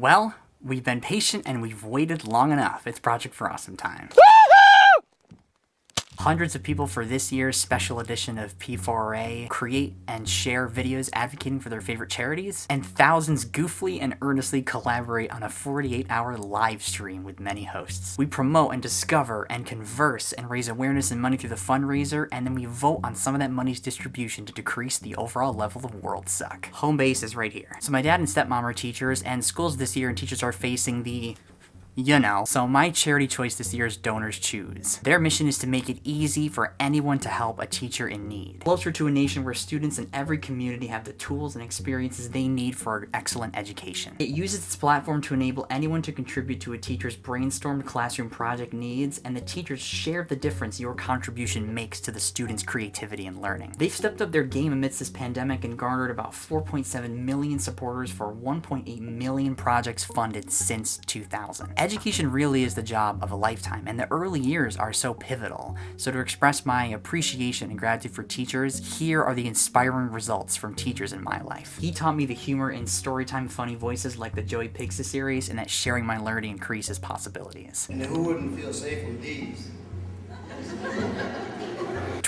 Well, we've been patient and we've waited long enough. It's Project for Awesome time hundreds of people for this year's special edition of P4A create and share videos advocating for their favorite charities, and thousands goofily and earnestly collaborate on a 48-hour live stream with many hosts. We promote and discover and converse and raise awareness and money through the fundraiser, and then we vote on some of that money's distribution to decrease the overall level of world suck. Home base is right here. So my dad and stepmom are teachers, and schools this year and teachers are facing the you know. So my charity choice this year is Donors Choose. Their mission is to make it easy for anyone to help a teacher in need. Closer to a nation where students in every community have the tools and experiences they need for excellent education. It uses its platform to enable anyone to contribute to a teacher's brainstormed classroom project needs, and the teachers share the difference your contribution makes to the students' creativity and learning. They've stepped up their game amidst this pandemic and garnered about 4.7 million supporters for 1.8 million projects funded since 2000. Education really is the job of a lifetime, and the early years are so pivotal. So to express my appreciation and gratitude for teachers, here are the inspiring results from teachers in my life. He taught me the humor in storytime funny voices like the Joey Pigza series, and that sharing my learning increases possibilities. And who wouldn't feel safe with these?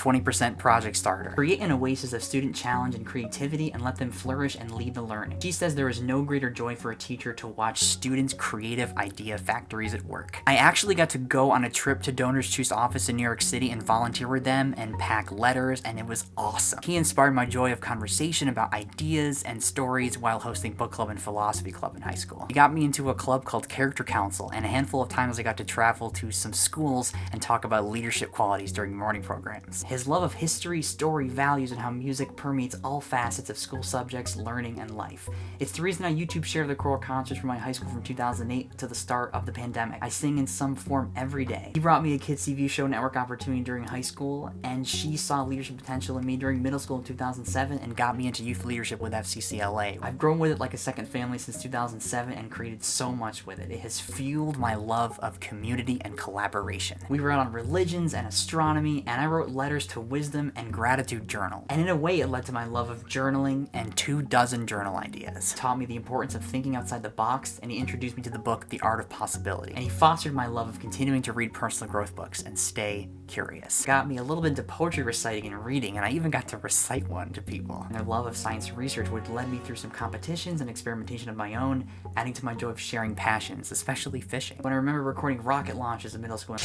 20% project starter. Create an oasis of student challenge and creativity and let them flourish and lead the learning. She says there is no greater joy for a teacher to watch students' creative idea factories at work. I actually got to go on a trip to Donors Choose office in New York City and volunteer with them and pack letters and it was awesome. He inspired my joy of conversation about ideas and stories while hosting book club and philosophy club in high school. He got me into a club called Character Council and a handful of times I got to travel to some schools and talk about leadership qualities during morning programs. His love of history, story, values, and how music permeates all facets of school subjects, learning, and life. It's the reason I YouTube share the choral concerts from my high school from 2008 to the start of the pandemic. I sing in some form every day. He brought me a Kids TV show network opportunity during high school, and she saw leadership potential in me during middle school in 2007 and got me into youth leadership with FCCLA. I've grown with it like a second family since 2007 and created so much with it. It has fueled my love of community and collaboration. We wrote on religions and astronomy, and I wrote letters to wisdom and gratitude journal. And in a way, it led to my love of journaling and two dozen journal ideas. Taught me the importance of thinking outside the box, and he introduced me to the book, The Art of Possibility. And he fostered my love of continuing to read personal growth books and stay curious. Got me a little bit into poetry reciting and reading, and I even got to recite one to people. And their love of science research would lead me through some competitions and experimentation of my own, adding to my joy of sharing passions, especially fishing. When I remember recording rocket launches in middle school,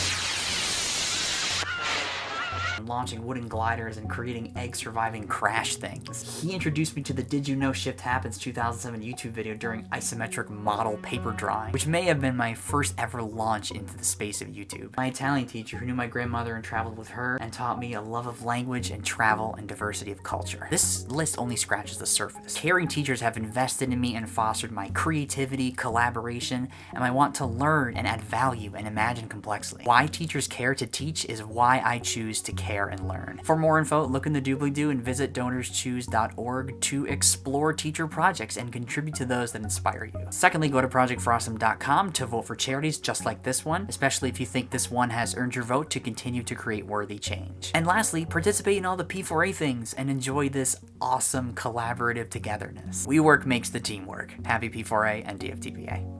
launching wooden gliders and creating egg-surviving crash things. He introduced me to the Did You Know Shift Happens 2007 YouTube video during isometric model paper drawing, which may have been my first ever launch into the space of YouTube. My Italian teacher who knew my grandmother and traveled with her and taught me a love of language and travel and diversity of culture. This list only scratches the surface. Caring teachers have invested in me and fostered my creativity, collaboration, and my want to learn and add value and imagine complexly. Why teachers care to teach is why I choose to care and learn. For more info, look in the doobly-doo and visit donorschoose.org to explore teacher projects and contribute to those that inspire you. Secondly, go to projectforawesome.com to vote for charities just like this one, especially if you think this one has earned your vote to continue to create worthy change. And lastly, participate in all the P4A things and enjoy this awesome collaborative togetherness. We work makes the team work. Happy P4A and DFTBA.